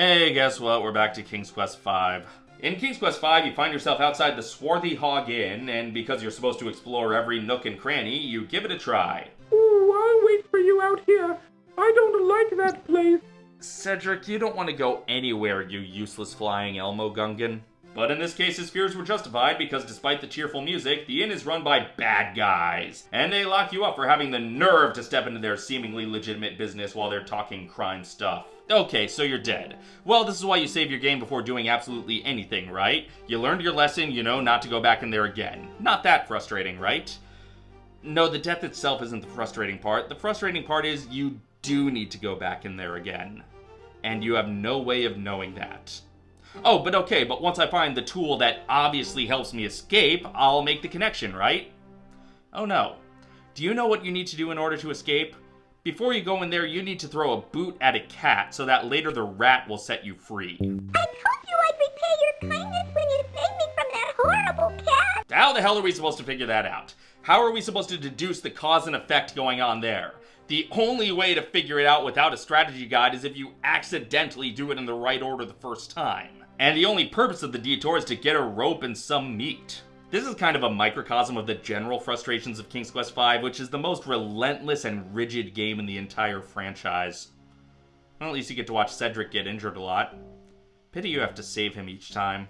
Hey, guess what? We're back to King's Quest V. In King's Quest V, you find yourself outside the Swarthy Hog Inn, and because you're supposed to explore every nook and cranny, you give it a try. Ooh, I'll wait for you out here. I don't like that place. Cedric, you don't want to go anywhere, you useless flying Elmo Gungan. But in this case, his fears were justified because despite the cheerful music, the inn is run by bad guys. And they lock you up for having the nerve to step into their seemingly legitimate business while they're talking crime stuff. Okay, so you're dead. Well, this is why you save your game before doing absolutely anything, right? You learned your lesson, you know not to go back in there again. Not that frustrating, right? No, the death itself isn't the frustrating part. The frustrating part is you do need to go back in there again. And you have no way of knowing that. Oh, but okay, but once I find the tool that obviously helps me escape, I'll make the connection, right? Oh no. Do you know what you need to do in order to escape? Before you go in there, you need to throw a boot at a cat so that later the rat will set you free. I told you I'd repay your kindness when you saved me from that horrible cat. How the hell are we supposed to figure that out? How are we supposed to deduce the cause and effect going on there? The only way to figure it out without a strategy guide is if you accidentally do it in the right order the first time. And the only purpose of the detour is to get a rope and some meat. This is kind of a microcosm of the general frustrations of King's Quest V, which is the most relentless and rigid game in the entire franchise. Well, at least you get to watch Cedric get injured a lot. Pity you have to save him each time.